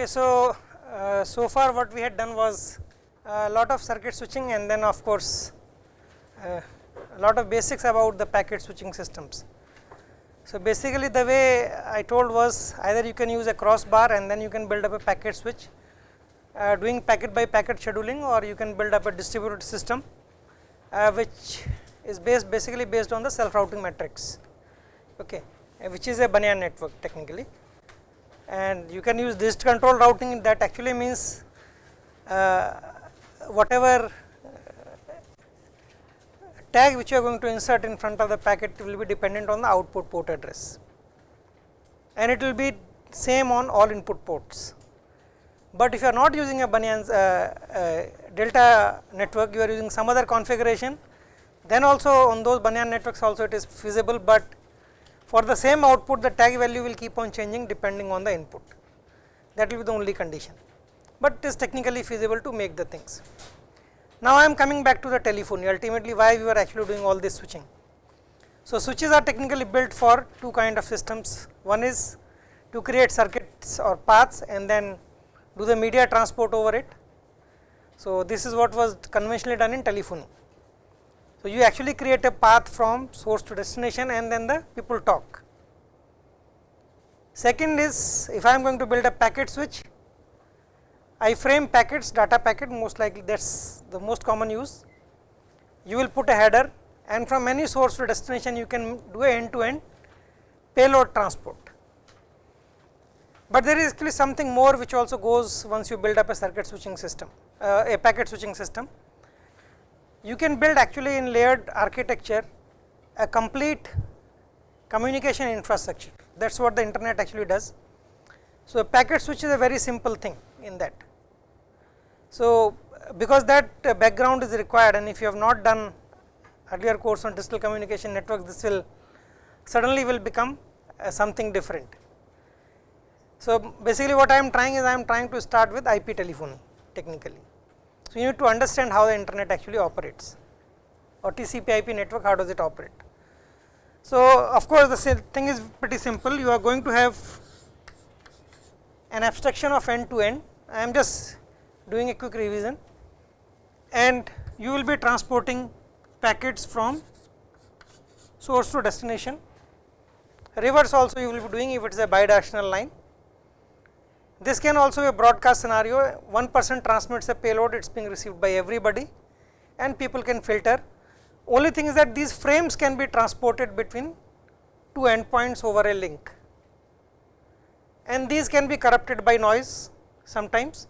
Okay, so uh, so far what we had done was a lot of circuit switching and then of course uh, a lot of basics about the packet switching systems. So basically the way I told was either you can use a crossbar and then you can build up a packet switch uh, doing packet by packet scheduling or you can build up a distributed system uh, which is based basically based on the self routing matrix okay, which is a Banyan network technically and you can use dist control routing that actually means uh, whatever tag which you are going to insert in front of the packet will be dependent on the output port address and it will be same on all input ports. But if you are not using a Banyan uh, uh, delta network you are using some other configuration then also on those Banyan networks also it is feasible, but for the same output the tag value will keep on changing depending on the input that will be the only condition, but it is technically feasible to make the things. Now, I am coming back to the telephony ultimately why we were actually doing all this switching. So, switches are technically built for two kind of systems one is to create circuits or paths and then do the media transport over it. So, this is what was conventionally done in telephony. So, you actually create a path from source to destination and then the people talk. Second is if I am going to build a packet switch, I frame packets data packet most likely that is the most common use. You will put a header and from any source to destination you can do a end to end payload transport. But there is actually something more which also goes once you build up a circuit switching system, uh, a packet switching system. You can build actually in layered architecture a complete communication infrastructure that is what the internet actually does. So, a packet switch is a very simple thing in that. So, because that uh, background is required and if you have not done earlier course on digital communication networks, this will suddenly will become uh, something different. So, basically what I am trying is I am trying to start with IP telephony technically. So, you need to understand how the internet actually operates or TCP IP network how does it operate. So, of course, the thing is pretty simple you are going to have an abstraction of end to end I am just doing a quick revision and you will be transporting packets from source to destination. Reverse also you will be doing if it is a bidirectional line. This can also be a broadcast scenario, one person transmits a payload, it is being received by everybody and people can filter. Only thing is that these frames can be transported between two endpoints over a link and these can be corrupted by noise sometimes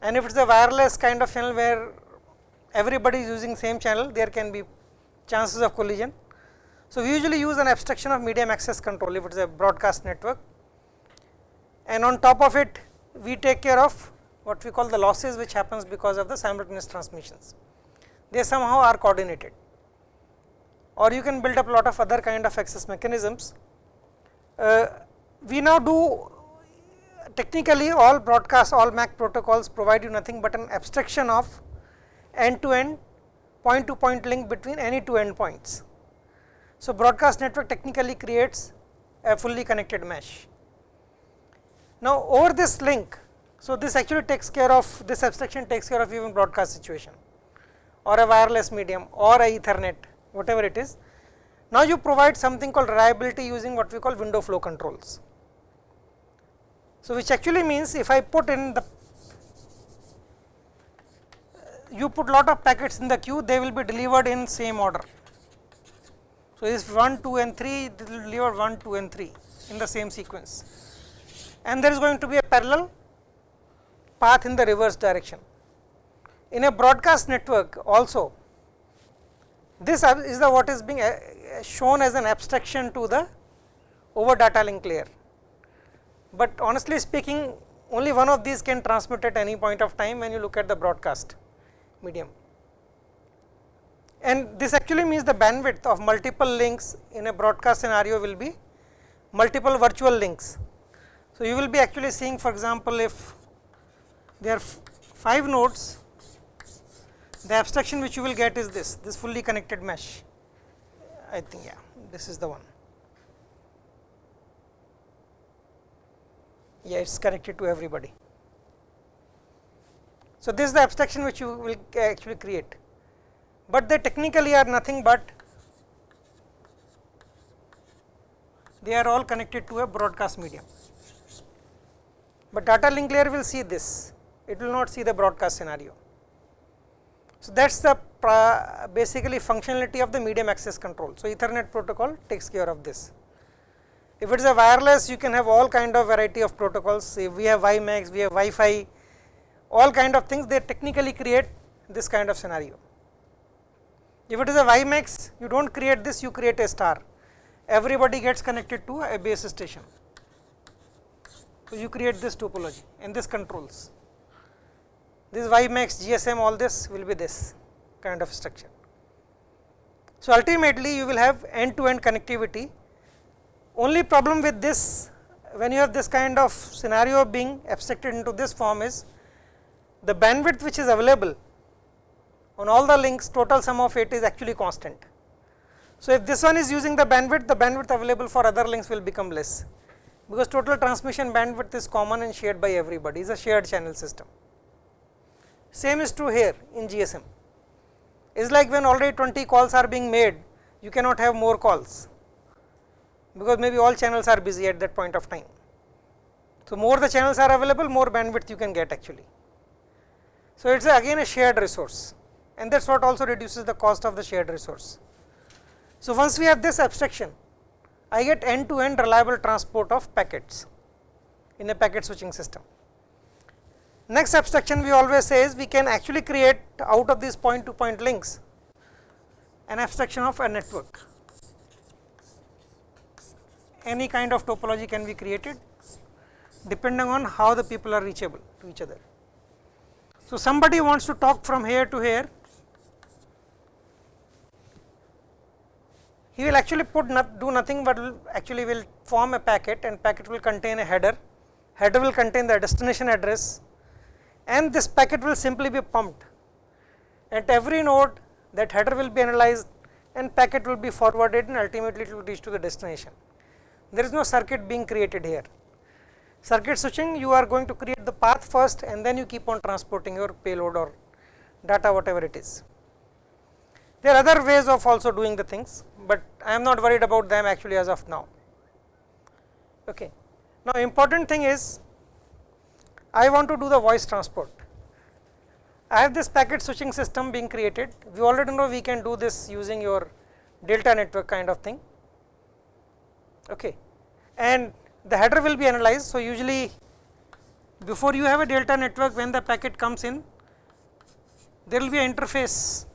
and if it is a wireless kind of channel where everybody is using same channel there can be chances of collision. So, we usually use an abstraction of medium access control if it is a broadcast network and on top of it we take care of what we call the losses which happens because of the simultaneous transmissions. They somehow are coordinated or you can build up a lot of other kind of access mechanisms. Uh, we now do technically all broadcast all MAC protocols provide you nothing but an abstraction of end to end point to point link between any two endpoints. So, broadcast network technically creates a fully connected mesh. Now, over this link, so this actually takes care of this abstraction takes care of even broadcast situation or a wireless medium or a ethernet whatever it is. Now, you provide something called reliability using what we call window flow controls. So, which actually means if I put in the you put lot of packets in the queue they will be delivered in same order. So, this 1, 2 and 3 it will deliver 1, 2 and 3 in the same sequence and there is going to be a parallel path in the reverse direction. In a broadcast network also this is the what is being uh, shown as an abstraction to the over data link layer but honestly speaking only one of these can transmit at any point of time when you look at the broadcast medium. And this actually means the bandwidth of multiple links in a broadcast scenario will be multiple virtual links. So, you will be actually seeing for example, if there are 5 nodes, the abstraction which you will get is this, this fully connected mesh, I think yeah, this is the one. yeah it is connected to everybody. So, this is the abstraction which you will actually create, but they technically are nothing but they are all connected to a broadcast medium, but data link layer will see this, it will not see the broadcast scenario. So, that is the basically functionality of the medium access control. So, ethernet protocol takes care of this. If it is a wireless you can have all kind of variety of protocols, if we have WiMAX, we have Wi-Fi, all kind of things they technically create this kind of scenario. If it is a WiMAX you do not create this you create a star, everybody gets connected to a base station. So, you create this topology and this controls this WiMAX, GSM all this will be this kind of structure. So, ultimately you will have end to end connectivity only problem with this when you have this kind of scenario being abstracted into this form is the bandwidth which is available on all the links total sum of it is actually constant. So, if this one is using the bandwidth the bandwidth available for other links will become less because total transmission bandwidth is common and shared by everybody is a shared channel system. Same is true here in GSM. Is like when already 20 calls are being made, you cannot have more calls, because maybe all channels are busy at that point of time. So, more the channels are available, more bandwidth you can get actually. So, it is again a shared resource and that is what also reduces the cost of the shared resource. So, once we have this abstraction, I get end to end reliable transport of packets in a packet switching system. Next abstraction we always say is we can actually create out of these point to point links an abstraction of a network. Any kind of topology can be created depending on how the people are reachable to each other. So, somebody wants to talk from here to here, he will actually put not, do nothing but actually will form a packet and packet will contain a header, header will contain the destination address and this packet will simply be pumped. At every node that header will be analyzed and packet will be forwarded and ultimately it will reach to the destination. There is no circuit being created here. Circuit switching you are going to create the path first and then you keep on transporting your payload or data whatever it is. There are other ways of also doing the things, but I am not worried about them actually as of now. Okay. Now, important thing is I want to do the voice transport. I have this packet switching system being created. We already know we can do this using your delta network kind of thing. Okay. And the header will be analyzed. So, usually before you have a delta network when the packet comes in, there will be an interface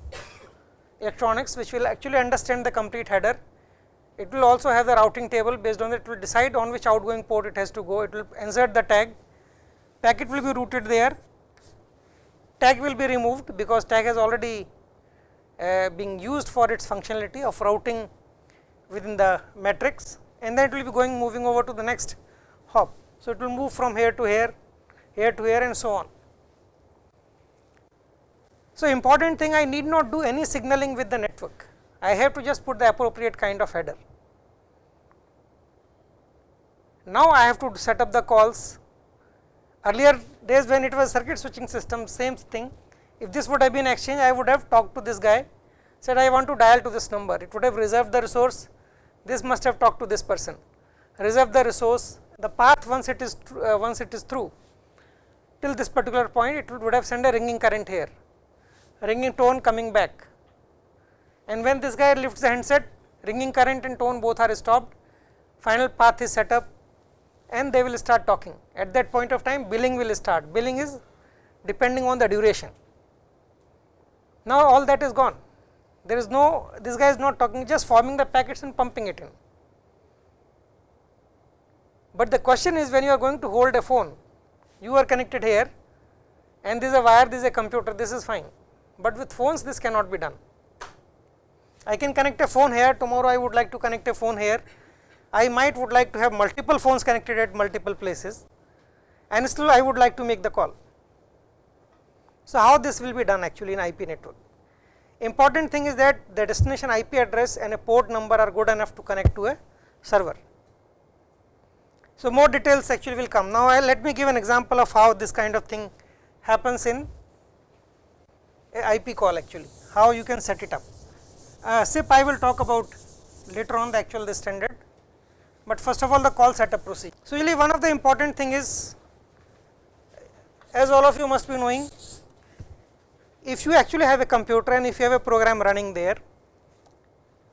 electronics which will actually understand the complete header. It will also have the routing table based on that it will decide on which outgoing port it has to go, it will insert the tag packet will be routed there, tag will be removed because tag has already uh, being used for its functionality of routing within the matrix and then it will be going moving over to the next hop. So, it will move from here to here, here to here and so on. So, important thing I need not do any signaling with the network, I have to just put the appropriate kind of header. Now, I have to set up the calls. Earlier days when it was circuit switching system same thing, if this would have been exchange I would have talked to this guy. Said I want to dial to this number, it would have reserved the resource, this must have talked to this person, reserve the resource, the path once it is uh, once it is through till this particular point it would have sent a ringing current here, ringing tone coming back and when this guy lifts the handset ringing current and tone both are stopped, final path is set up and they will start talking. At that point of time billing will start, billing is depending on the duration. Now, all that is gone, there is no, this guy is not talking just forming the packets and pumping it in. But the question is when you are going to hold a phone, you are connected here and this is a wire, this is a computer, this is fine, but with phones this cannot be done. I can connect a phone here, tomorrow I would like to connect a phone here, I might would like to have multiple phones connected at multiple places and still I would like to make the call. So, how this will be done actually in IP network? Important thing is that the destination IP address and a port number are good enough to connect to a server. So, more details actually will come. Now, I let me give an example of how this kind of thing happens in a IP call actually, how you can set it up. Uh, SIP I will talk about later on the actual the standard, but first of all the call setup procedure. So, really one of the important thing is as all of you must be knowing if you actually have a computer and if you have a program running there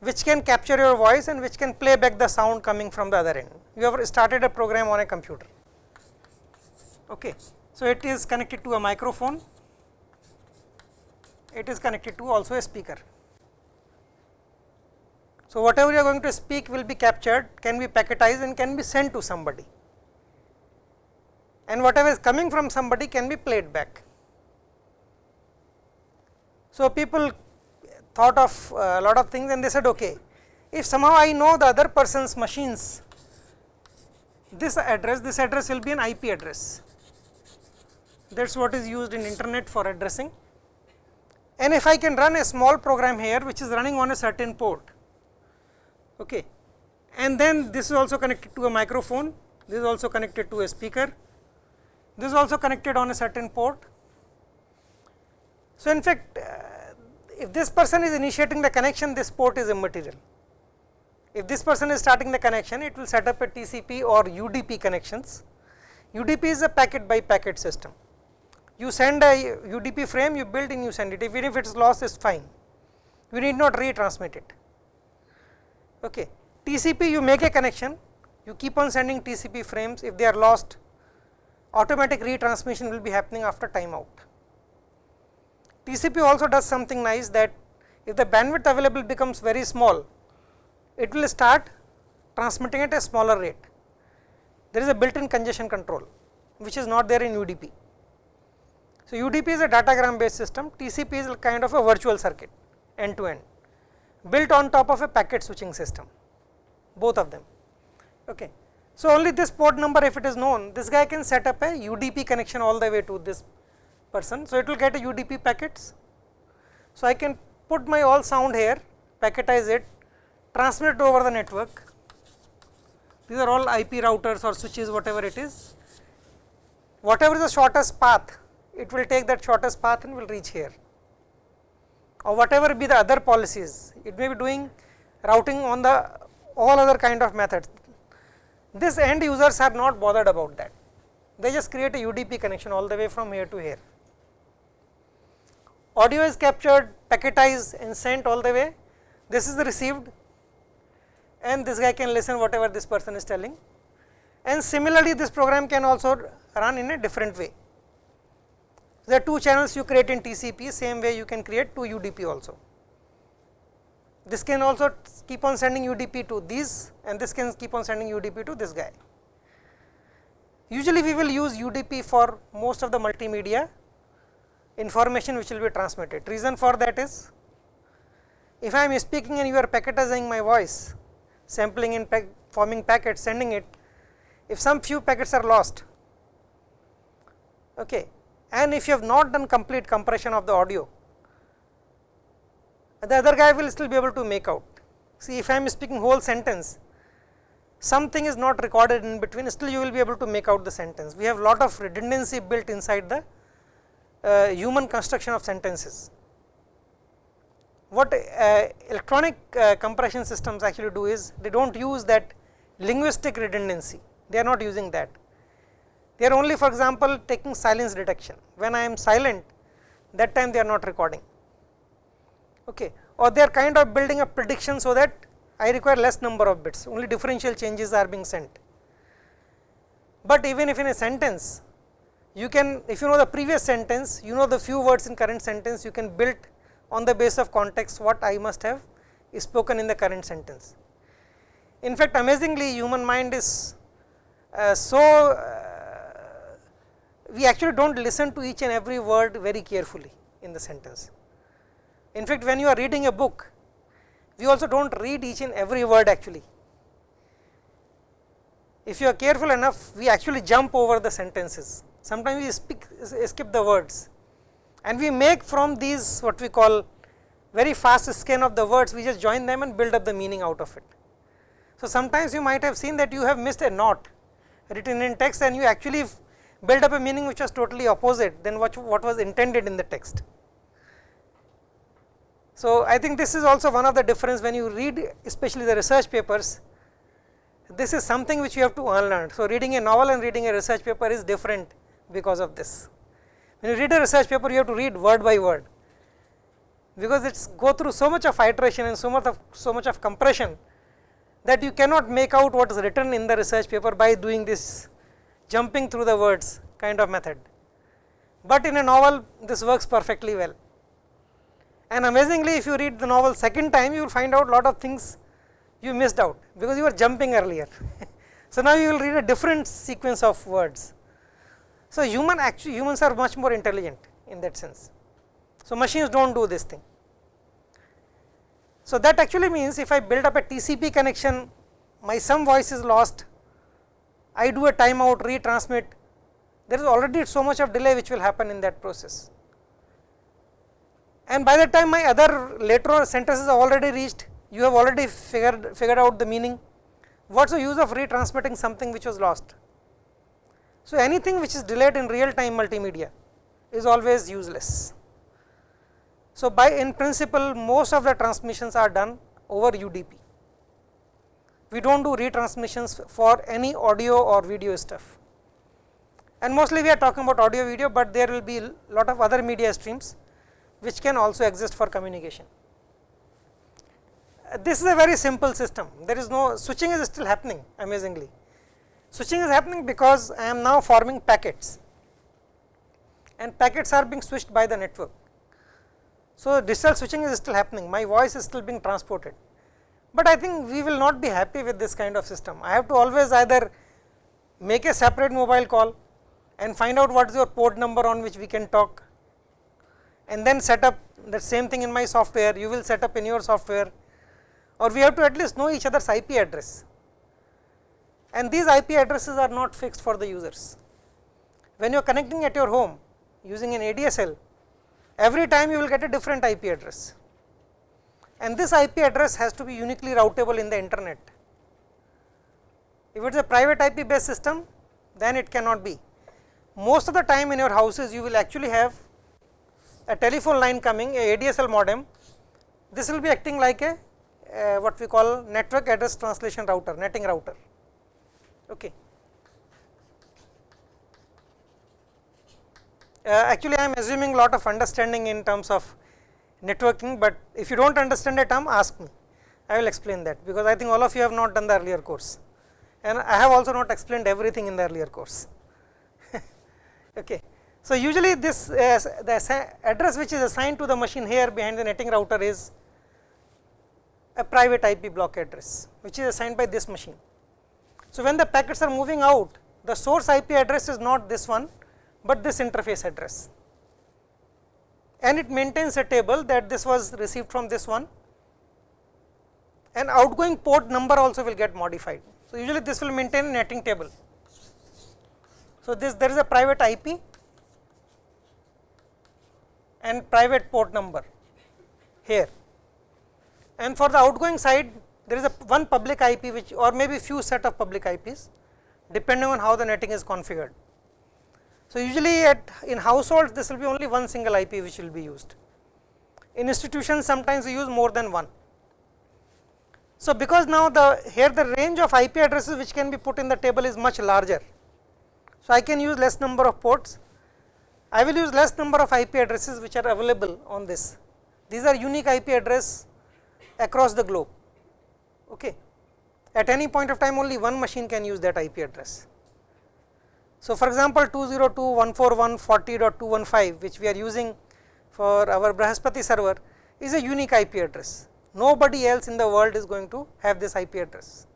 which can capture your voice and which can play back the sound coming from the other end. You have started a program on a computer. Okay. So, it is connected to a microphone, it is connected to also a speaker. So, whatever you are going to speak will be captured, can be packetized and can be sent to somebody and whatever is coming from somebody can be played back. So, people thought of uh, a lot of things and they said okay, if somehow I know the other person's machines, this address, this address will be an IP address. That is what is used in internet for addressing. And if I can run a small program here which is running on a certain port, okay. and then this is also connected to a microphone, this is also connected to a speaker, this is also connected on a certain port. So, in fact, uh, if this person is initiating the connection, this port is immaterial. If this person is starting the connection, it will set up a TCP or UDP connections. UDP is a packet by packet system. You send a UDP frame, you build and you send it, even if it is lost, is fine. You need not retransmit it. Okay. TCP, you make a connection, you keep on sending TCP frames, if they are lost, automatic retransmission will be happening after timeout. TCP also does something nice that if the bandwidth available becomes very small, it will start transmitting at a smaller rate. There is a built-in congestion control, which is not there in UDP. So, UDP is a datagram based system, TCP is kind of a virtual circuit end to end, built on top of a packet switching system, both of them. Okay. So, only this port number if it is known, this guy can set up a UDP connection all the way to this person. So, it will get a UDP packets. So, I can put my all sound here, packetize it, transmit it over the network. These are all IP routers or switches whatever it is. Whatever the shortest path, it will take that shortest path and will reach here. Or whatever be the other policies, it may be doing routing on the all other kind of methods. This end users are not bothered about that, they just create a UDP connection all the way from here to here. Audio is captured, packetized and sent all the way, this is received and this guy can listen whatever this person is telling. And similarly this program can also run in a different way. Are two channels you create in TCP, same way you can create two UDP also. This can also keep on sending UDP to these and this can keep on sending UDP to this guy. Usually we will use UDP for most of the multimedia information which will be transmitted. Reason for that is, if I am speaking and you are packetizing my voice, sampling in pack, forming packets, sending it, if some few packets are lost, okay, and if you have not done complete compression of the audio, the other guy will still be able to make out. See, if I am speaking whole sentence, something is not recorded in between, still you will be able to make out the sentence. We have lot of redundancy built inside the uh, human construction of sentences. What uh, electronic uh, compression systems actually do is they do not use that linguistic redundancy, they are not using that. They are only for example, taking silence detection. When I am silent that time they are not recording okay. or they are kind of building a prediction so that I require less number of bits only differential changes are being sent. But even if in a sentence you can if you know the previous sentence you know the few words in current sentence you can build on the base of context what I must have spoken in the current sentence. In fact, amazingly human mind is uh, so we actually do not listen to each and every word very carefully in the sentence. In fact, when you are reading a book we also do not read each and every word actually. If you are careful enough we actually jump over the sentences sometimes we speak, skip the words and we make from these what we call very fast scan of the words, we just join them and build up the meaning out of it. So, sometimes you might have seen that you have missed a not written in text and you actually build up a meaning which was totally opposite than what, what was intended in the text. So, I think this is also one of the difference when you read especially the research papers, this is something which you have to unlearn. So, reading a novel and reading a research paper is different because of this. When you read a research paper, you have to read word by word, because it's go through so much of iteration and so much of so much of compression that you cannot make out what is written in the research paper by doing this jumping through the words kind of method. But in a novel, this works perfectly well. And amazingly, if you read the novel second time, you will find out lot of things you missed out, because you were jumping earlier. so, now you will read a different sequence of words. So, human actually humans are much more intelligent in that sense. So, machines do not do this thing. So, that actually means if I build up a TCP connection, my some voice is lost, I do a timeout retransmit, there is already so much of delay which will happen in that process. And by the time my other later sentences are already reached, you have already figured, figured out the meaning. What is the use of retransmitting something which was lost? So, anything which is delayed in real time multimedia is always useless. So, by in principle most of the transmissions are done over UDP. We do not do retransmissions for any audio or video stuff and mostly we are talking about audio video, but there will be a lot of other media streams which can also exist for communication. Uh, this is a very simple system, there is no switching is still happening amazingly. Switching is happening because I am now forming packets and packets are being switched by the network. So, digital switching is still happening, my voice is still being transported, but I think we will not be happy with this kind of system. I have to always either make a separate mobile call and find out what is your port number on which we can talk and then set up the same thing in my software, you will set up in your software or we have to at least know each other's IP address and these IP addresses are not fixed for the users. When you are connecting at your home using an ADSL, every time you will get a different IP address and this IP address has to be uniquely routable in the internet. If it is a private IP based system, then it cannot be. Most of the time in your houses you will actually have a telephone line coming, a ADSL modem, this will be acting like a uh, what we call network address translation router, netting router. Okay. Uh, actually, I am assuming lot of understanding in terms of networking, but if you do not understand a term ask me, I will explain that because I think all of you have not done the earlier course and I have also not explained everything in the earlier course. okay. So, usually this uh, the address which is assigned to the machine here behind the netting router is a private IP block address which is assigned by this machine. So, when the packets are moving out the source IP address is not this one, but this interface address and it maintains a table that this was received from this one and outgoing port number also will get modified. So, usually this will maintain a netting table. So, this there is a private IP and private port number here and for the outgoing side there is a one public IP which or maybe few set of public IPs depending on how the netting is configured. So, usually at in households this will be only one single IP which will be used. In institutions sometimes we use more than one. So, because now the here the range of IP addresses which can be put in the table is much larger. So, I can use less number of ports, I will use less number of IP addresses which are available on this. These are unique IP address across the globe. Okay. At any point of time only one machine can use that IP address. So, for example, 202.141.40.215 which we are using for our Brihaspati server is a unique IP address. Nobody else in the world is going to have this IP address.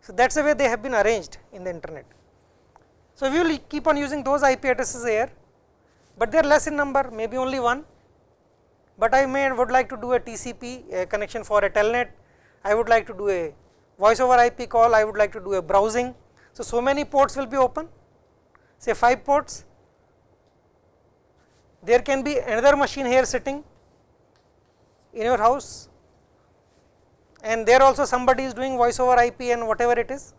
So, that is the way they have been arranged in the internet. So, we will keep on using those IP addresses here, but they are less in number maybe only one but I may would like to do a TCP a connection for a telnet, I would like to do a voice over IP call, I would like to do a browsing. So, so many ports will be open. Say 5 ports, there can be another machine here sitting in your house. And there also somebody is doing voice over IP and whatever it is.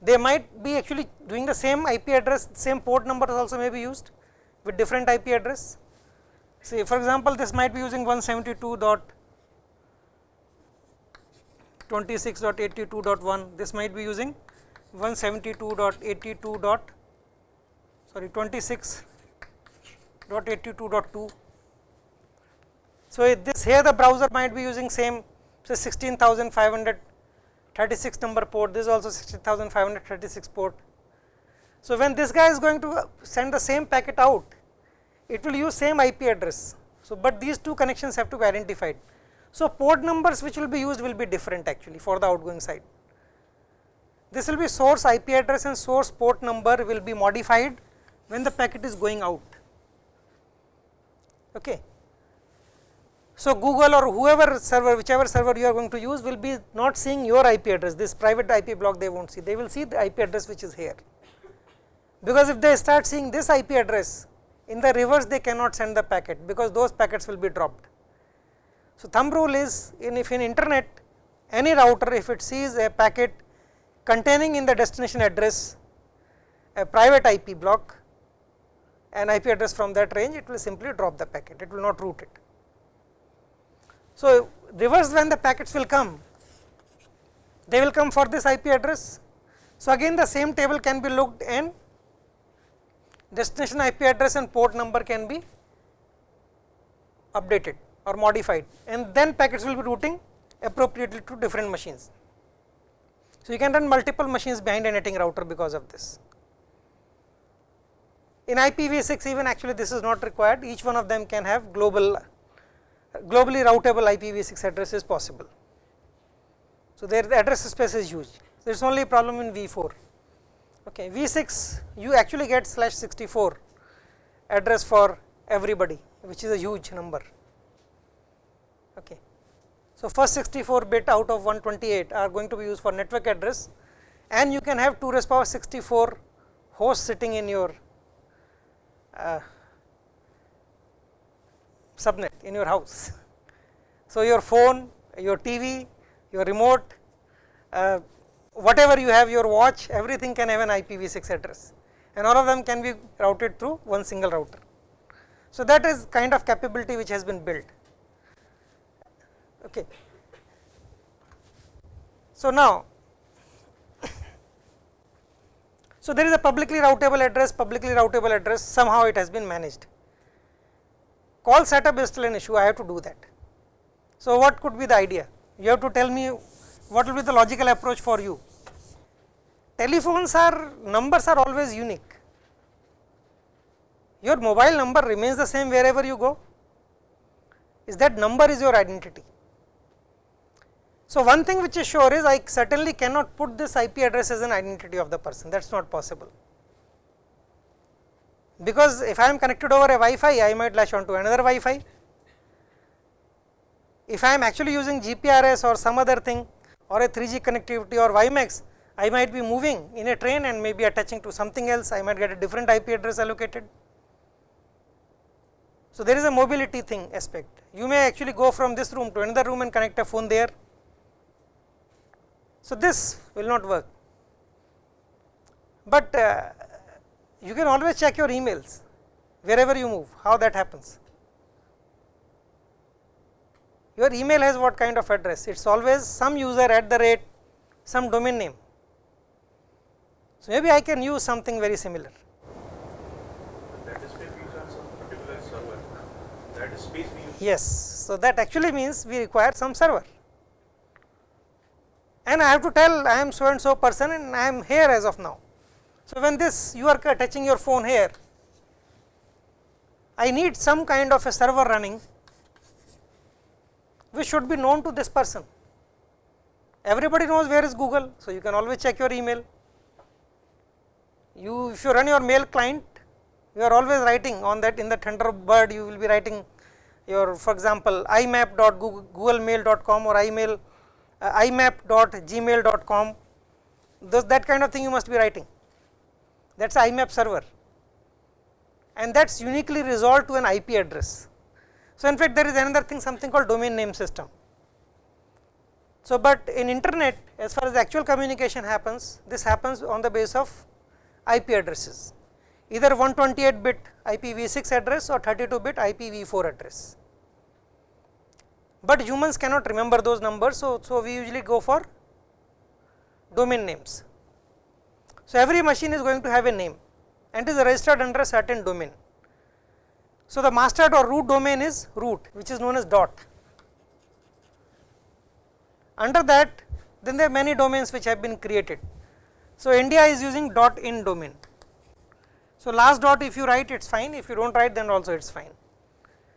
They might be actually doing the same IP address, same port numbers also may be used with different IP address. Say for example, this might be using 172.26.82.1, this might be using 172.82. dot sorry 26.82.2. So, this here the browser might be using same say 16,536 number port, this is also 16,536 port. So, when this guy is going to uh, send the same packet out, it will use same IP address. So, but these two connections have to be identified. So, port numbers which will be used will be different actually for the outgoing side. This will be source IP address and source port number will be modified when the packet is going out. Okay. So, Google or whoever server whichever server you are going to use will be not seeing your IP address this private IP block they will not see they will see the IP address which is here because if they start seeing this IP address in the reverse they cannot send the packet because those packets will be dropped. So, thumb rule is in if in internet any router if it sees a packet containing in the destination address a private IP block an IP address from that range it will simply drop the packet it will not route it. So, reverse when the packets will come they will come for this IP address. So, again the same table can be looked and destination IP address and port number can be updated or modified and then packets will be routing appropriately to different machines. So, you can run multiple machines behind a netting router because of this. In IPv6 even actually this is not required each one of them can have global globally routable IPv6 address is possible. So, their address space is huge there is only a problem in V4 Okay, V6 you actually get slash 64 address for everybody which is a huge number. Okay. So, first 64 bit out of 128 are going to be used for network address and you can have 2 raised power 64 hosts sitting in your uh, subnet in your house. So, your phone, your TV, your remote, uh, whatever you have your watch everything can have an IPv6 address and all of them can be routed through one single router. So, that is kind of capability which has been built. Okay. So, now so there is a publicly routable address publicly routable address somehow it has been managed. Call setup is still an issue I have to do that. So, what could be the idea you have to tell me what will be the logical approach for you telephones are numbers are always unique. Your mobile number remains the same wherever you go, is that number is your identity. So, one thing which is sure is I certainly cannot put this IP address as an identity of the person that is not possible. Because if I am connected over a Wi-Fi I might latch on to another Wi-Fi. If I am actually using GPRS or some other thing or a 3G connectivity or WiMAX I might be moving in a train and maybe attaching to something else, I might get a different IP address allocated. So, there is a mobility thing aspect. You may actually go from this room to another room and connect a phone there. So, this will not work, but uh, you can always check your emails wherever you move, how that happens. Your email has what kind of address? It is always some user at the rate some domain name so, maybe I can use something very similar. That is space we use on some particular server. That is space. Yes. So, that actually means we require some server and I have to tell I am so and so person and I am here as of now. So, when this you are touching your phone here, I need some kind of a server running which should be known to this person. Everybody knows where is Google, so you can always check your email you if you run your mail client you are always writing on that in the Thunderbird you will be writing your for example imap.googlemail.com or email uh, imap.gmail.com those that kind of thing you must be writing that is IMAP server and that is uniquely resolved to an IP address. So, in fact, there is another thing something called domain name system. So, but in internet as far as actual communication happens, this happens on the base of IP addresses either 128 bit IPv6 address or 32 bit IPv4 address. But humans cannot remember those numbers, so, so we usually go for domain names. So, every machine is going to have a name and is registered under a certain domain. So, the master or root domain is root which is known as dot. Under that then there are many domains which have been created. So, India is using dot in domain. So, last dot if you write it is fine, if you do not write then also it is fine.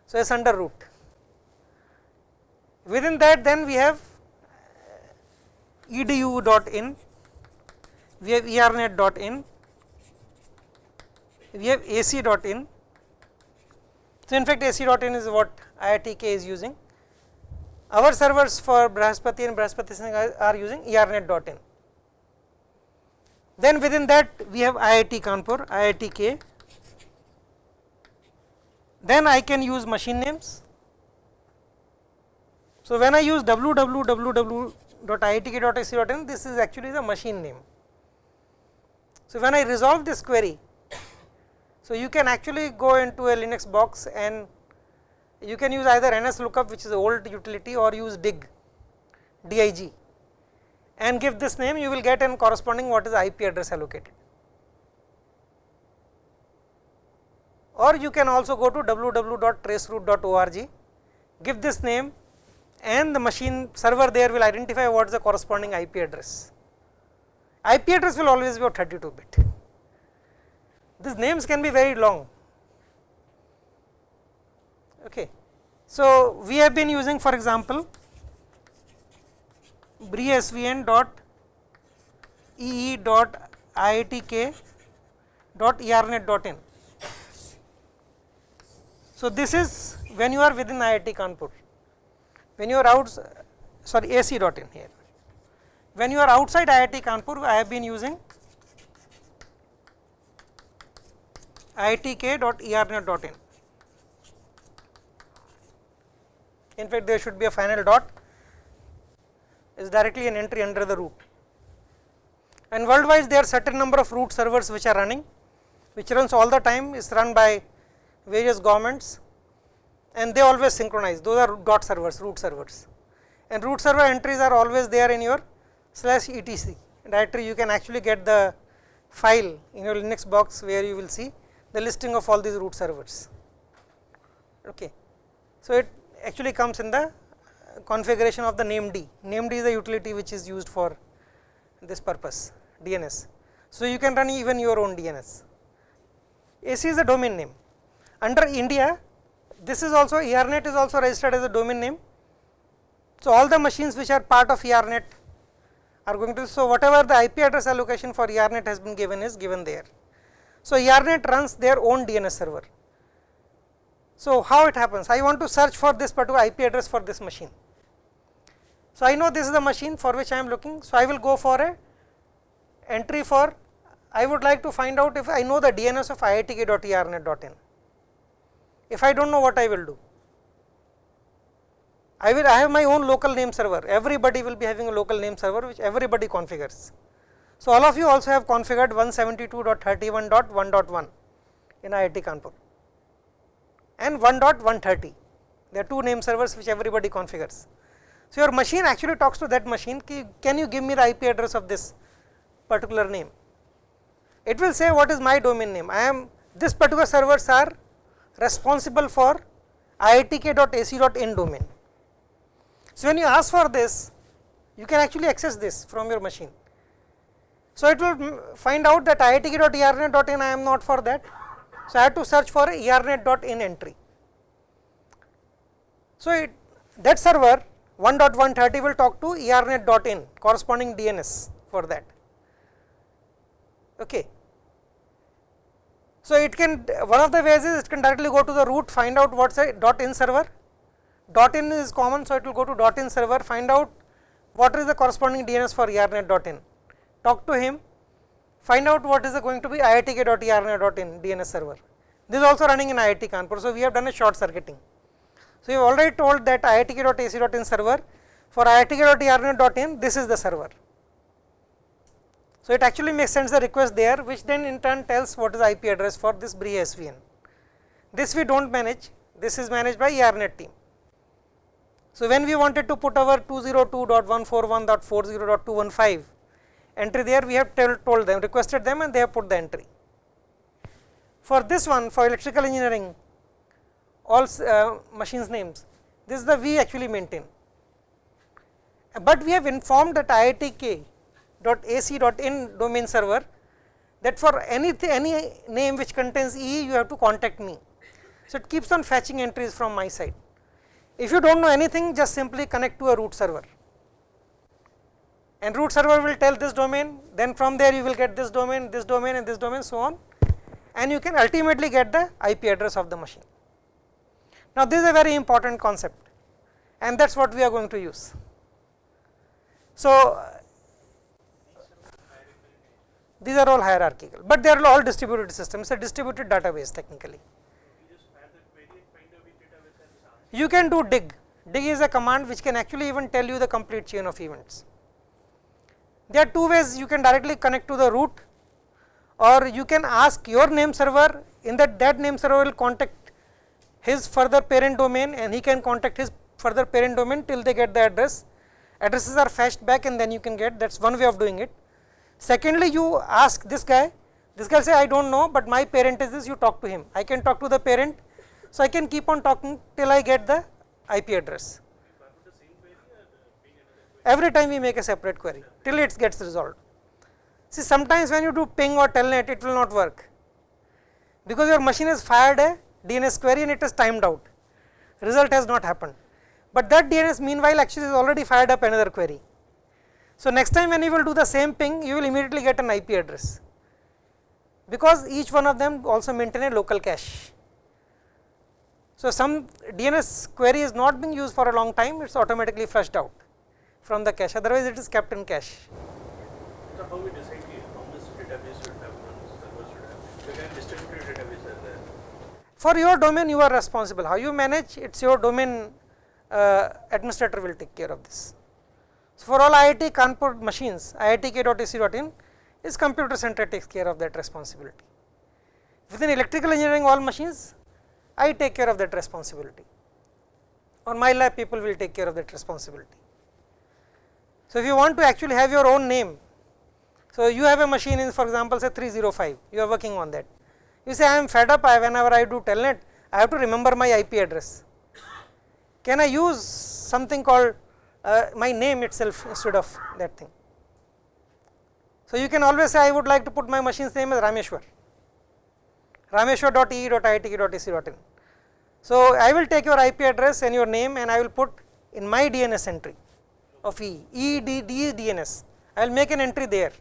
So, it is under root. Within that then we have uh, edu dot in, we have ernet dot in, we have ac dot in. So, in fact, ac dot in is what IITK is using. Our servers for Brihaspati and Brihaspati Sync are using ernet dot in. Then within that we have IIT Kanpur, IITK. Then I can use machine names. So, when I use www.iitk.ac.in, this is actually the machine name. So, when I resolve this query, so you can actually go into a Linux box and you can use either NSLOOKUP which is old utility or use dig, dig and give this name you will get an corresponding what is the IP address allocated. Or you can also go to www.traceroute.org, give this name and the machine server there will identify what is the corresponding IP address. IP address will always be of 32 bit. These names can be very long. Okay. So, we have been using for example, bresvn dot ee dot iitk dot ernet dot in. So, this is when you are within IIT Kanpur, when you are out sorry ac dot in here. When you are outside IIT Kanpur, I have been using iitk dot ernet dot in. In fact, there should be a final dot is directly an entry under the root. And worldwide there are certain number of root servers which are running, which runs all the time is run by various governments and they always synchronize those are dot servers root servers and root server entries are always there in your slash etc directory you can actually get the file in your linux box where you will see the listing of all these root servers okay so it actually comes in the configuration of the named. Named is the utility which is used for this purpose DNS. So, you can run even your own DNS. AC is a domain name. Under India, this is also ERNet is also registered as a domain name. So, all the machines which are part of ERNet are going to, so whatever the IP address allocation for ERNet has been given is given there. So, ERNet runs their own DNS server. So, how it happens? I want to search for this particular IP address for this machine. So, I know this is the machine for which I am looking. So, I will go for a entry for I would like to find out if I know the DNS of iitk.ernet.in. If I do not know what I will do, I will I have my own local name server, everybody will be having a local name server which everybody configures. So, all of you also have configured 172.31.1.1 in IIT Kanpur and 1.130, there are two name servers which everybody configures. So, your machine actually talks to that machine, can you give me the IP address of this particular name? It will say what is my domain name, I am this particular servers are responsible for iitk.ac.in domain. So, when you ask for this, you can actually access this from your machine. So, it will find out that iitk.ernet.in I am not for that. So, I have to search for ernet.in entry. So, it, that server 1.130 will talk to ernet.in corresponding DNS for that. Okay. So, it can one of the ways is it can directly go to the root find out what is a dot in server, dot in is common. So, it will go to dot in server find out what is the corresponding DNS for ernet dot in, talk to him find out what is going to be iitk.ernet.in DNS server. This is also running in IIT Kanpur. So, we have done a short circuiting. So, we have already told that iitk.ac.in server for iitk.ernet.in this is the server. So, it actually makes sense the request there which then in turn tells what is the IP address for this BRIA SVN. This we do not manage, this is managed by ERNET team. So, when we wanted to put our 202.141.40.215 entry there we have tell, told them requested them and they have put the entry. For this one for electrical engineering all uh, machines names this is the we actually maintain, but we have informed that iitk.ac.in domain server that for any any name which contains e you have to contact me. So, it keeps on fetching entries from my side. If you do not know anything just simply connect to a root server and root server will tell this domain then from there you will get this domain, this domain and this domain so on and you can ultimately get the IP address of the machine. Now, this is a very important concept and that is what we are going to use. So, these are all hierarchical, but they are all distributed systems, a distributed database technically. You can do dig, dig is a command which can actually even tell you the complete chain of events. There are two ways you can directly connect to the root or you can ask your name server in that that name server will contact his further parent domain and he can contact his further parent domain till they get the address. Addresses are fetched back and then you can get that is one way of doing it. Secondly, you ask this guy, this guy say I do not know, but my parent is this you talk to him, I can talk to the parent so, I can keep on talking till I get the IP address. Every time we make a separate query till it gets resolved. See sometimes when you do ping or telnet it will not work because your machine has fired a DNS query and it is timed out result has not happened, but that DNS meanwhile actually is already fired up another query. So, next time when you will do the same ping you will immediately get an IP address because each one of them also maintain a local cache. So, some DNS query is not being used for a long time, it is automatically flushed out from the cache, otherwise it is kept in cache. So, how we decide how much database should have, should have, distributed database are there. For your domain you are responsible, how you manage it is your domain uh, administrator will take care of this. So, for all IIT Kanpur machines, iitk.ac.in is computer center takes care of that responsibility. Within electrical engineering all machines I take care of that responsibility or my lab people will take care of that responsibility. So, if you want to actually have your own name, so you have a machine in for example say 305, you are working on that. You say I am fed up I whenever I do telnet, I have to remember my IP address. Can I use something called uh, my name itself instead of that thing? So, you can always say I would like to put my machine's name as Rameshwar rameshwar.e.itk.ac.in. So, I will take your IP address and your name and I will put in my DNS entry of E, D D DNS, I will make an entry there.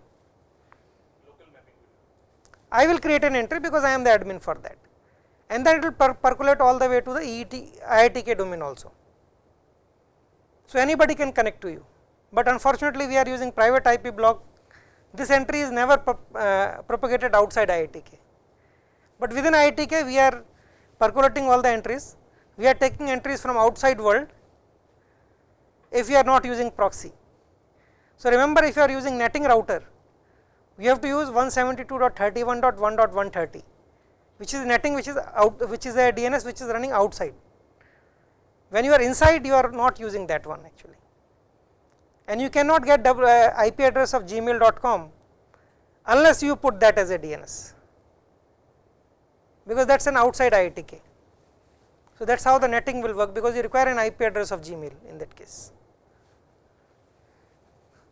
I will create an entry because I am the admin for that and then it will per percolate all the way to the EET, IITK domain also. So, anybody can connect to you, but unfortunately we are using private IP block, this entry is never uh, propagated outside IITK. But within IITK we are percolating all the entries, we are taking entries from outside world if you are not using proxy. So, remember if you are using netting router, we have to use 172.31.1.130 which is netting which is out which is a DNS which is running outside. When you are inside you are not using that one actually and you cannot get uh, IP address of gmail.com unless you put that as a DNS because that is an outside IITK. So, that is how the netting will work because you require an IP address of Gmail in that case.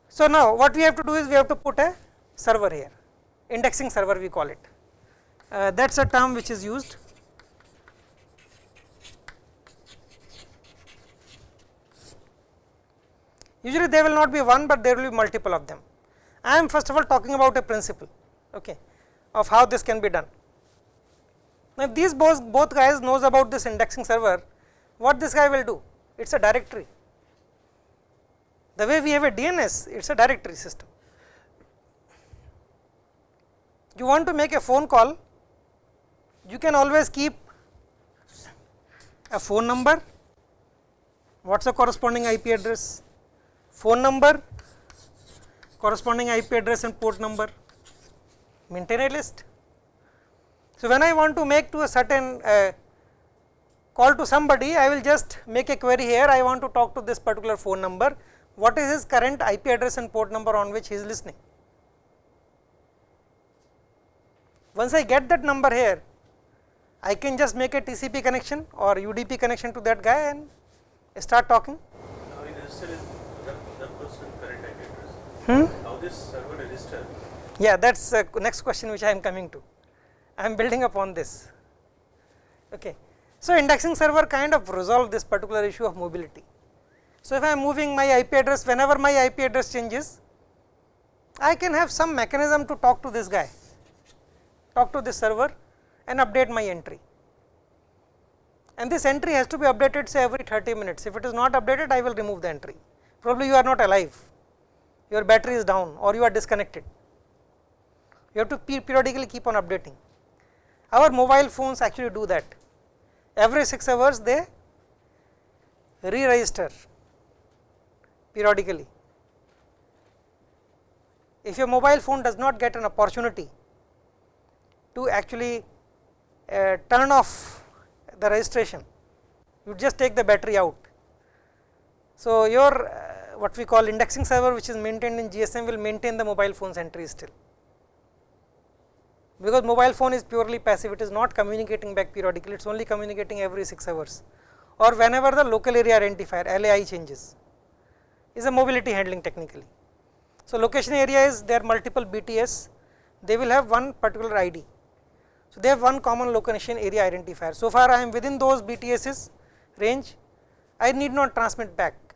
So, now what we have to do is we have to put a server here, indexing server we call it. Uh, that is a term which is used. Usually there will not be one, but there will be multiple of them. I am first of all talking about a principle okay, of how this can be done. Now, if these both, both guys knows about this indexing server, what this guy will do? It is a directory. The way we have a DNS, it is a directory system. You want to make a phone call, you can always keep a phone number, what is the corresponding IP address, phone number, corresponding IP address and port number, maintain a list. So, when I want to make to a certain uh, call to somebody, I will just make a query here, I want to talk to this particular phone number, what is his current IP address and port number on which he is listening. Once I get that number here, I can just make a TCP connection or UDP connection to that guy and start talking we register is that, that person current IP address. Hmm? How this server register? Yeah, that is the next question which I am coming to. I am building upon this. Okay. So, indexing server kind of resolve this particular issue of mobility. So, if I am moving my IP address, whenever my IP address changes, I can have some mechanism to talk to this guy, talk to this server and update my entry. And this entry has to be updated say every 30 minutes. If it is not updated, I will remove the entry. Probably you are not alive, your battery is down or you are disconnected. You have to periodically keep on updating. Our mobile phones actually do that. Every 6 hours they re-register periodically. If your mobile phone does not get an opportunity to actually uh, turn off the registration, you just take the battery out. So, your uh, what we call indexing server which is maintained in GSM will maintain the mobile phone's entry still because mobile phone is purely passive it is not communicating back periodically it is only communicating every 6 hours or whenever the local area identifier LAI changes is a mobility handling technically. So, location area is there multiple BTS they will have one particular ID. So, they have one common location area identifier. So far I am within those BTS's range I need not transmit back.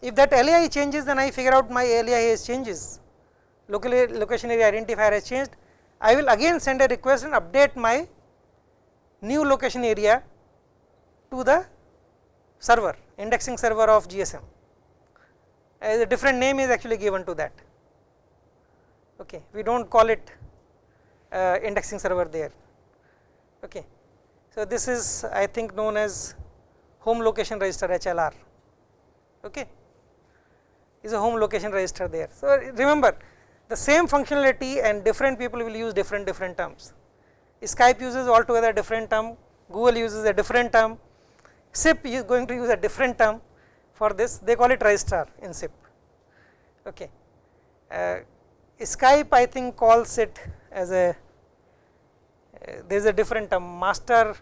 If that LAI changes then I figure out my LAI has changes. Local location area identifier has changed. I will again send a request and update my new location area to the server indexing server of GSM as a different name is actually given to that. Okay we do not call it uh, indexing server there. Okay so this is i think known as home location register hlr okay is a home location register there so remember the same functionality and different people will use different different terms. Skype uses altogether different term, Google uses a different term, SIP is going to use a different term for this, they call it registrar in SIP. Okay. Uh, Skype I think calls it as a, uh, there is a different term, master,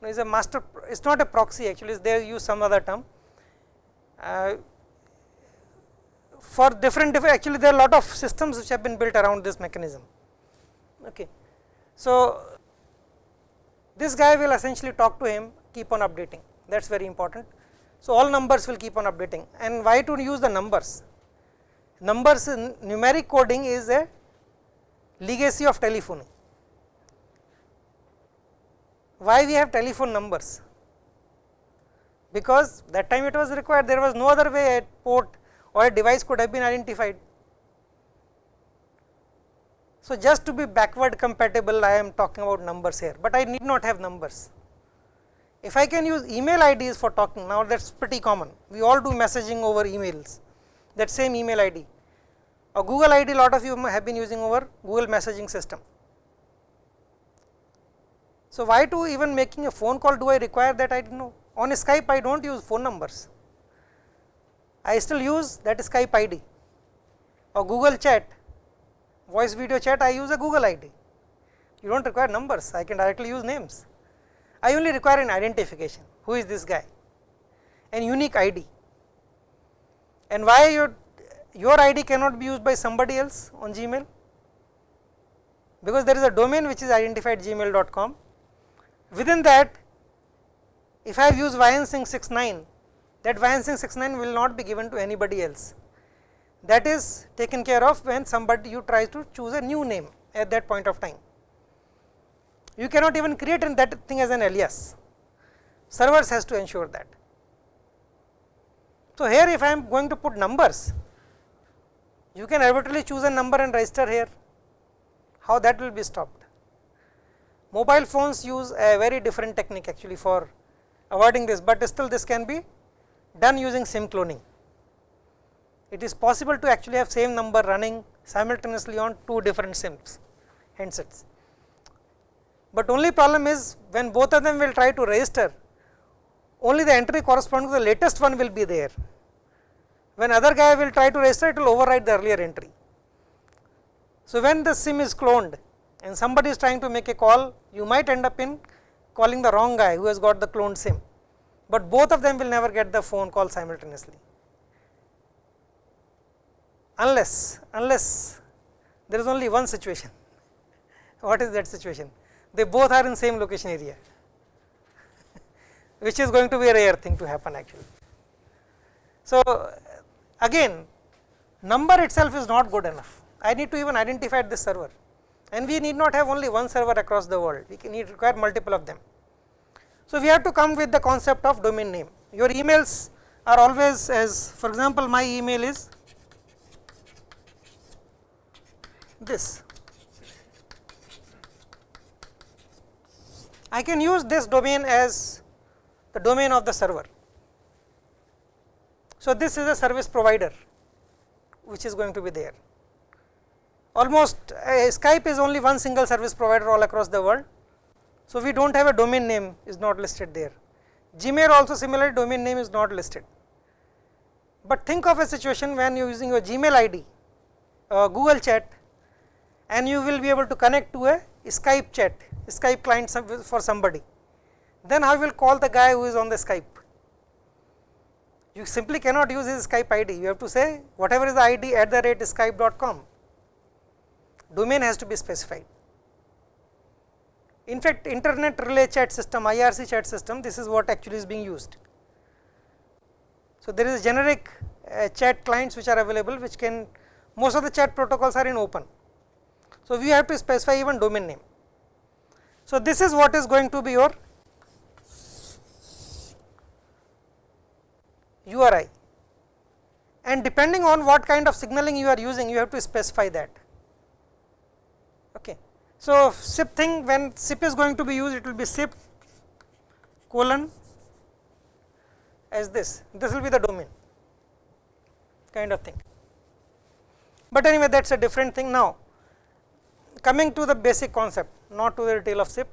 no, is a master, it is not a proxy actually, they use some other term. Uh, for different, different actually there are a lot of systems which have been built around this mechanism. Okay. So, this guy will essentially talk to him keep on updating that is very important. So, all numbers will keep on updating and why to use the numbers? Numbers in numeric coding is a legacy of telephony. Why we have telephone numbers? Because that time it was required there was no other way at port or a device could have been identified. So, just to be backward compatible I am talking about numbers here, but I need not have numbers. If I can use email IDs for talking now that is pretty common, we all do messaging over emails that same email ID. A Google ID lot of you have been using over Google messaging system. So, why to even making a phone call do I require that I do not know on Skype I do not use phone numbers I still use that Skype ID or Google chat, voice video chat I use a Google ID. You do not require numbers, I can directly use names. I only require an identification, who is this guy, an unique ID. And why your, your ID cannot be used by somebody else on Gmail? Because there is a domain which is identified gmail.com. Within that, if I have used YN69, that Vansing 69 will not be given to anybody else. That is taken care of when somebody you try to choose a new name at that point of time. You cannot even create that thing as an alias, servers has to ensure that. So, here if I am going to put numbers, you can arbitrarily choose a number and register here, how that will be stopped. Mobile phones use a very different technique actually for avoiding this, but still this can be done using SIM cloning. It is possible to actually have same number running simultaneously on two different SIMs handsets. But only problem is when both of them will try to register, only the entry corresponding to the latest one will be there. When other guy will try to register, it will override the earlier entry. So, when the SIM is cloned and somebody is trying to make a call, you might end up in calling the wrong guy who has got the cloned SIM, but both of them will never get the phone call simultaneously. Unless, unless there is only one situation. What is that situation? They both are in same location area, which is going to be a rare thing to happen actually. So, again number itself is not good enough I need to even identify this server and we need not have only one server across the world, we can need require multiple of them. So, we have to come with the concept of domain name. Your emails are always as for example, my email is this. I can use this domain as the domain of the server. So, this is a service provider which is going to be there almost uh, Skype is only one single service provider all across the world. So, we do not have a domain name is not listed there. Gmail also similarly domain name is not listed. But think of a situation when you are using your Gmail ID, uh, Google chat and you will be able to connect to a Skype chat, Skype client for somebody. Then how will call the guy who is on the Skype? You simply cannot use his Skype ID, you have to say whatever is the ID at the rate skype.com domain has to be specified. In fact, internet relay chat system IRC chat system this is what actually is being used. So, there is generic uh, chat clients which are available which can most of the chat protocols are in open. So, we have to specify even domain name. So, this is what is going to be your URI and depending on what kind of signaling you are using you have to specify that. So, SIP thing when SIP is going to be used it will be SIP colon as this, this will be the domain kind of thing. But anyway that is a different thing now. Coming to the basic concept not to the detail of SIP.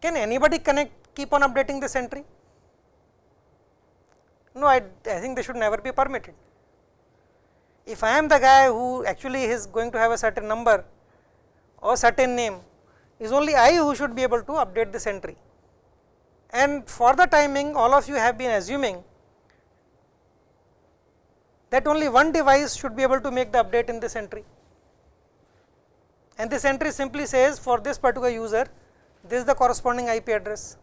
Can anybody connect keep on updating this entry? No, I, I think they should never be permitted if I am the guy who actually is going to have a certain number or certain name is only I who should be able to update this entry. And for the timing all of you have been assuming that only one device should be able to make the update in this entry. And this entry simply says for this particular user this is the corresponding IP address.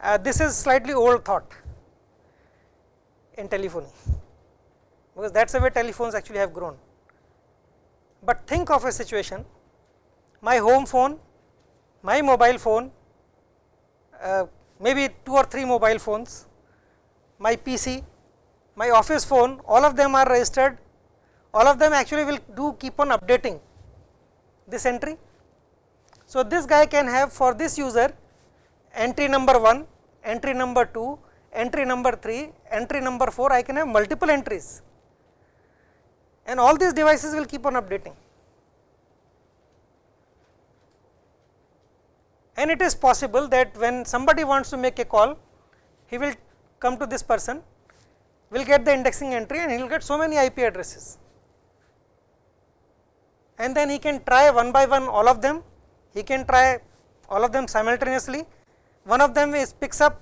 Uh, this is slightly old thought in telephony because that is the way telephones actually have grown. But think of a situation, my home phone, my mobile phone, uh, maybe 2 or 3 mobile phones, my PC, my office phone, all of them are registered, all of them actually will do keep on updating this entry. So, this guy can have for this user entry number 1, entry number 2, entry number 3, entry number 4, I can have multiple entries and all these devices will keep on updating. And it is possible that when somebody wants to make a call, he will come to this person, will get the indexing entry and he will get so many IP addresses. And then he can try one by one all of them, he can try all of them simultaneously, one of them is picks up,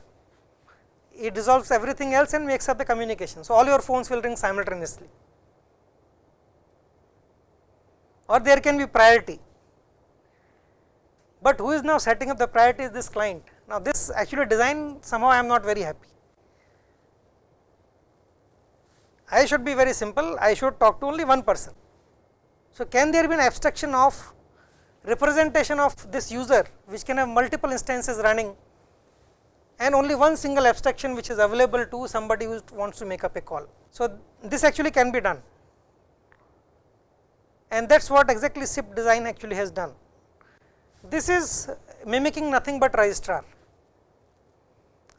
it dissolves everything else and makes up the communication. So, all your phones will ring simultaneously. Or there can be priority. But who is now setting up the priority is this client. Now, this actually design somehow I am not very happy. I should be very simple, I should talk to only one person. So, can there be an abstraction of representation of this user which can have multiple instances running and only one single abstraction which is available to somebody who wants to make up a call. So, this actually can be done and that is what exactly SIP design actually has done. This is mimicking nothing but registrar.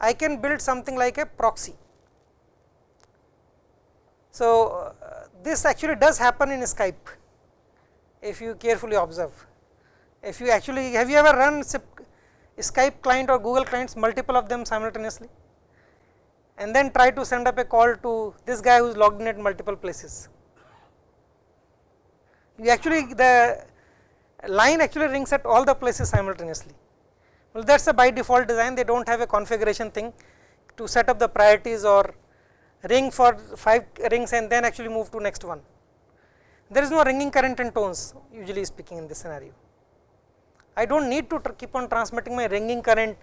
I can build something like a proxy. So, uh, this actually does happen in Skype if you carefully observe. If you actually have you ever run Skype client or Google clients multiple of them simultaneously and then try to send up a call to this guy who is logged in at multiple places. You actually the line actually rings at all the places simultaneously. Well, that is a by default design, they do not have a configuration thing to set up the priorities or ring for 5 rings and then actually move to next one. There is no ringing current and tones usually speaking in this scenario. I do not need to keep on transmitting my ringing current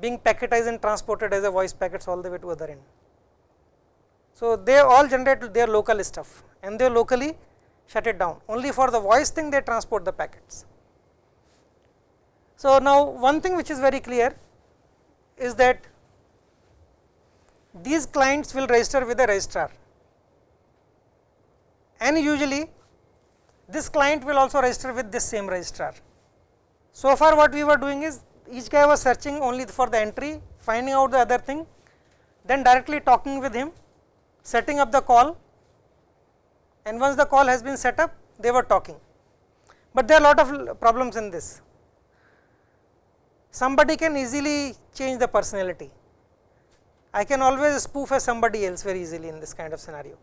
being packetized and transported as a voice packets all the way to other end. So, they all generate their local stuff and they locally shut it down only for the voice thing they transport the packets. So, now one thing which is very clear is that these clients will register with a registrar and usually this client will also register with this same registrar. So far what we were doing is each guy was searching only for the entry, finding out the other thing, then directly talking with him, setting up the call and once the call has been set up they were talking. But there are a lot of problems in this somebody can easily change the personality. I can always spoof as somebody else very easily in this kind of scenario.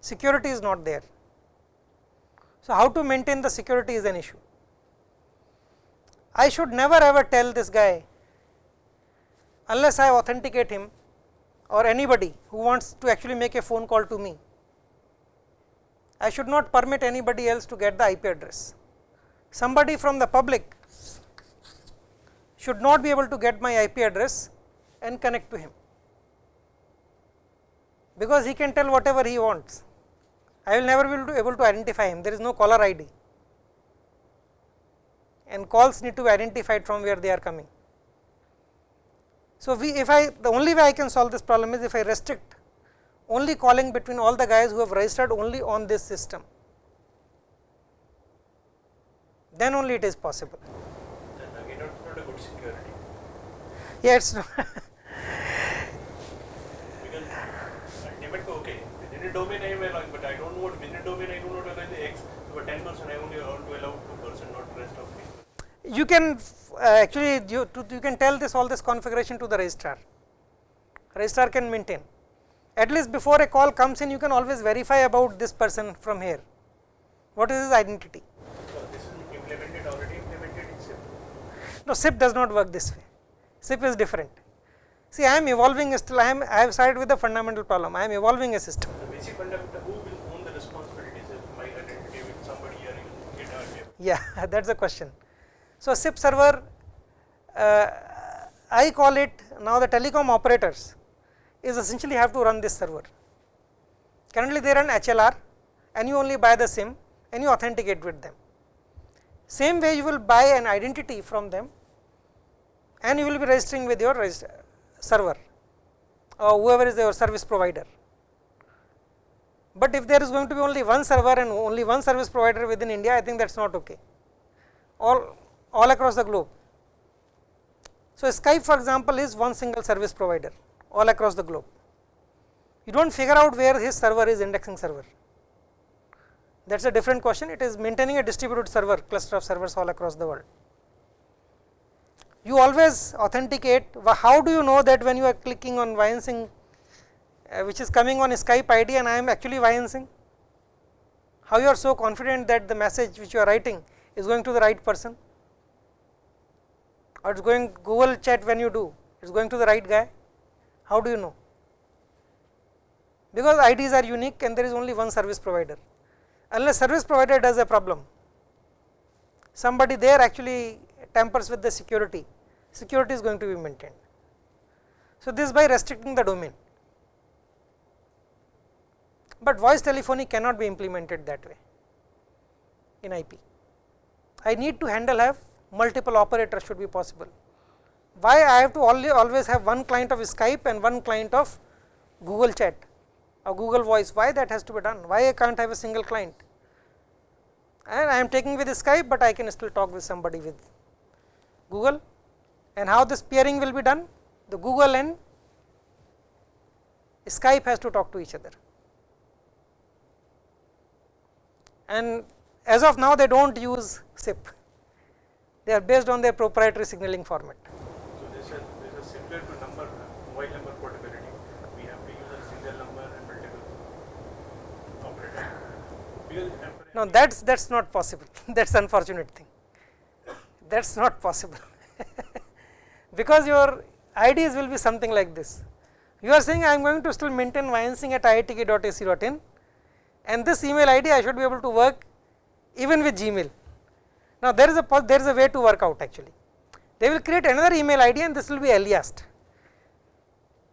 Security is not there. So, how to maintain the security is an issue. I should never ever tell this guy unless I authenticate him or anybody who wants to actually make a phone call to me. I should not permit anybody else to get the IP address. Somebody from the public should not be able to get my IP address and connect to him, because he can tell whatever he wants. I will never be able to identify him, there is no caller ID and calls need to be identified from where they are coming. So, we if I the only way I can solve this problem is if I restrict only calling between all the guys who have registered only on this system, then only it is possible. Yes. because ultimate okay, within a domain I am allowing, but I don't know what within a domain I do not allow the X, but 10 percent I only want to allow 2 percent, not rest of me. You can uh, actually you, to, you can tell this all this configuration to the registrar. Registrar can maintain. At least before a call comes in, you can always verify about this person from here. What is his identity? So this is implemented already implemented in SIP. No, SIP does not work this way. SIP is different. See, I am evolving still, I am, I have started with the fundamental problem, I am evolving a system. The basic fundamental, who will own the responsibilities if my identity with somebody here? Yeah, that is the question. So, SIP server, uh, I call it now the telecom operators is essentially have to run this server. Currently they run HLR and you only buy the SIM and you authenticate with them. Same way you will buy an identity from them and you will be registering with your server or whoever is your service provider. But if there is going to be only one server and only one service provider within India, I think that is not okay, all, all across the globe. So, Skype for example is one single service provider all across the globe. You do not figure out where his server is indexing server. That is a different question, it is maintaining a distributed server cluster of servers all across the world you always authenticate. How do you know that when you are clicking on Vyansing, uh, which is coming on Skype ID and I am actually Vyansing? How you are so confident that the message which you are writing is going to the right person? Or it is going Google chat when you do, it is going to the right guy? How do you know? Because IDs are unique and there is only one service provider. Unless service provider does a problem, somebody there actually tampers with the security security is going to be maintained. So, this by restricting the domain, but voice telephony cannot be implemented that way in IP. I need to handle have multiple operators should be possible. Why I have to always have one client of Skype and one client of Google chat or Google voice, why that has to be done, why I can't have a single client? And I am taking with Skype, but I can still talk with somebody with Google. And how this peering will be done? The Google and Skype has to talk to each other. And as of now they do not use SIP, they are based on their proprietary signaling format. So this is, this is similar to number, mobile number portability. We have to use a single number and multiple operator. Because No, that's that's not possible. that's unfortunate thing. That's not possible. because your IDs will be something like this. You are saying I am going to still maintain Vyansing at iitk.ac.in and this email ID I should be able to work even with Gmail. Now there is a there is a way to work out actually. They will create another email ID and this will be aliased.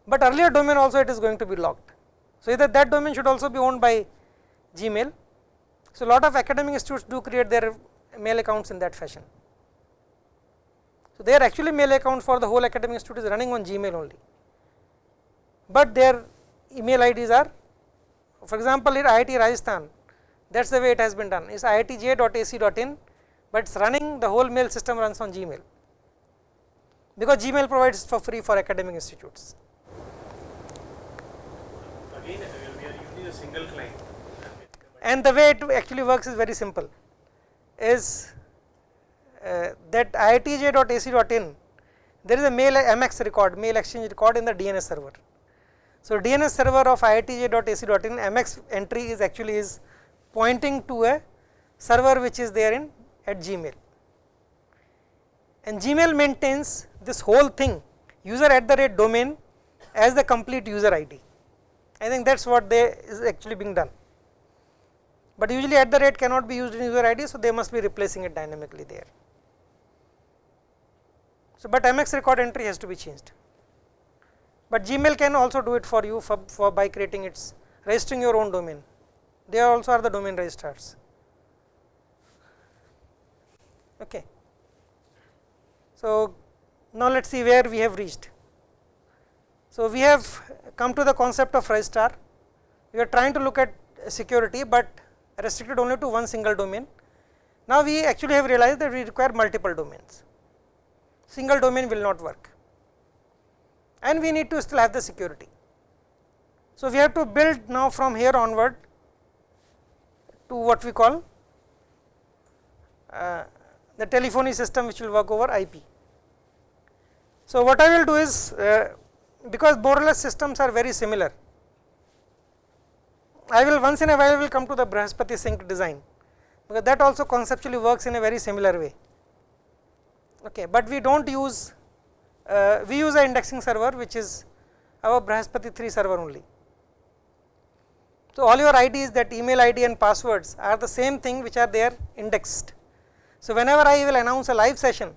But earlier domain also it is going to be locked. So either that domain should also be owned by Gmail. So lot of academic institutes do create their mail accounts in that fashion. So their actually mail account for the whole academic institute is running on Gmail only. But their email IDs are for example in IIT Rajasthan that is the way it has been done is iitj.ac.in but it is running the whole mail system runs on Gmail because Gmail provides for free for academic institutes. again we are using a single client. And the way it actually works is very simple is uh, that iitj.ac.in there is a mail MX record mail exchange record in the DNS server. So, DNS server of iitj.ac.in MX entry is actually is pointing to a server which is there in at Gmail and Gmail maintains this whole thing user at the rate domain as the complete user ID. I think that is what they is actually being done, but usually at the rate cannot be used in user ID. So, they must be replacing it dynamically there. So, but MX record entry has to be changed, but Gmail can also do it for you for, for by creating its registering your own domain, they also are the domain registrars. Okay. So, now let us see where we have reached. So, we have come to the concept of registrar, we are trying to look at security, but restricted only to one single domain. Now, we actually have realized that we require multiple domains, single domain will not work and we need to still have the security. So, we have to build now from here onward to what we call uh, the telephony system which will work over IP. So, what I will do is uh, because more or less systems are very similar, I will once in a while will come to the Brihaspati sync design because that also conceptually works in a very similar way. Okay, but we do not use uh, we use a indexing server which is our Brihaspati 3 server only. So, all your IDs that email ID and passwords are the same thing which are there indexed. So, whenever I will announce a live session,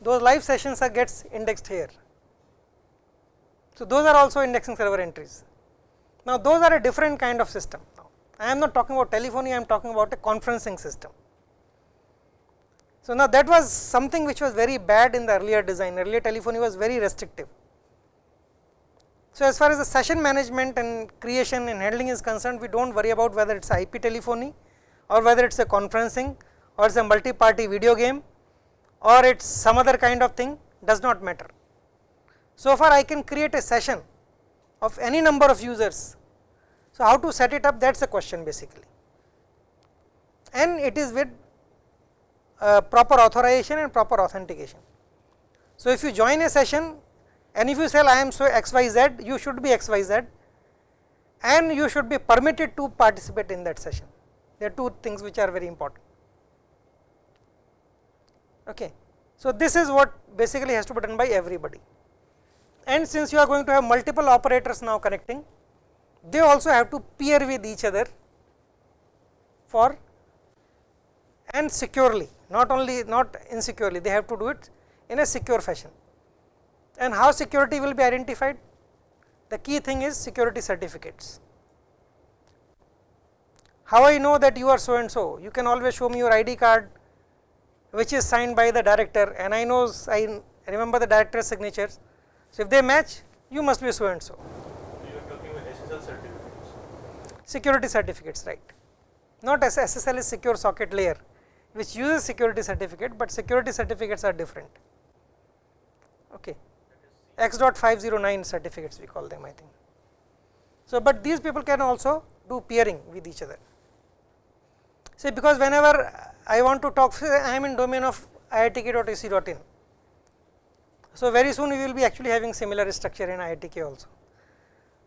those live sessions are gets indexed here. So, those are also indexing server entries. Now, those are a different kind of system. Now, I am not talking about telephony, I am talking about a conferencing system. So, now that was something which was very bad in the earlier design, earlier telephony was very restrictive. So, as far as the session management and creation and handling is concerned, we do not worry about whether it is IP telephony or whether it is a conferencing or it is a multi-party video game or it is some other kind of thing does not matter. So far I can create a session of any number of users. So how to set it up that is the question basically and it is with uh, proper authorization and proper authentication. So if you join a session and if you say I am so xyz, you should be xyz and you should be permitted to participate in that session. There are two things which are very important. Okay. So this is what basically has to be done by everybody and since you are going to have multiple operators now connecting, they also have to peer with each other for and securely not only not insecurely they have to do it in a secure fashion. And how security will be identified? The key thing is security certificates. How I know that you are so and so? You can always show me your ID card which is signed by the director and I know I remember the director's signatures. So, if they match you must be so and so. You are talking about SSL certificates. Security certificates right, not as SSL is secure socket layer which uses security certificate, but security certificates are different. Okay. x dot 509 certificates we call them I think. So, but these people can also do peering with each other. See because whenever I want to talk I am in domain of iitk.ac.in. So, very soon we will be actually having similar structure in IITK also.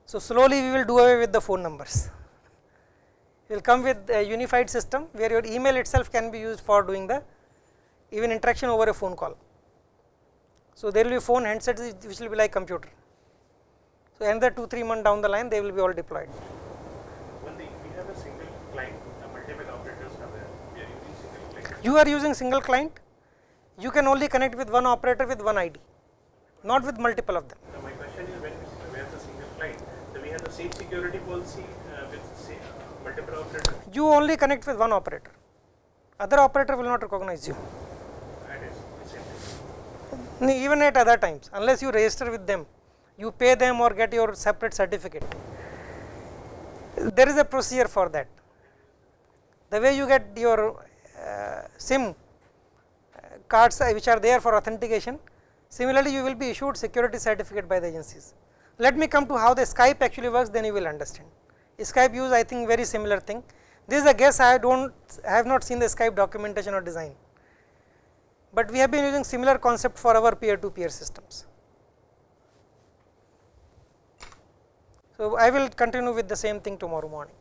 So, slowly we will do away with the phone numbers. We will come with a unified system where your email itself can be used for doing the even interaction over a phone call. So, there will be phone handsets which will be like computer. So, another 2 3 months down the line they will be all deployed. When the, we have a single client, the multiple operators are there, we are using single client. You are using single client, you can only connect with one operator with one ID, not with multiple of them. Now my question is when we have the single client, then we have the same security policy uh, with say, uh, multiple operators. You only connect with one operator, other operator will not recognize you. That is the same thing. Even at other times unless you register with them you pay them or get your separate certificate there is a procedure for that the way you get your uh, sim uh, cards uh, which are there for authentication similarly you will be issued security certificate by the agencies let me come to how the skype actually works then you will understand skype use i think very similar thing this is a guess i don't have not seen the skype documentation or design but we have been using similar concept for our peer to peer systems. So, I will continue with the same thing tomorrow morning.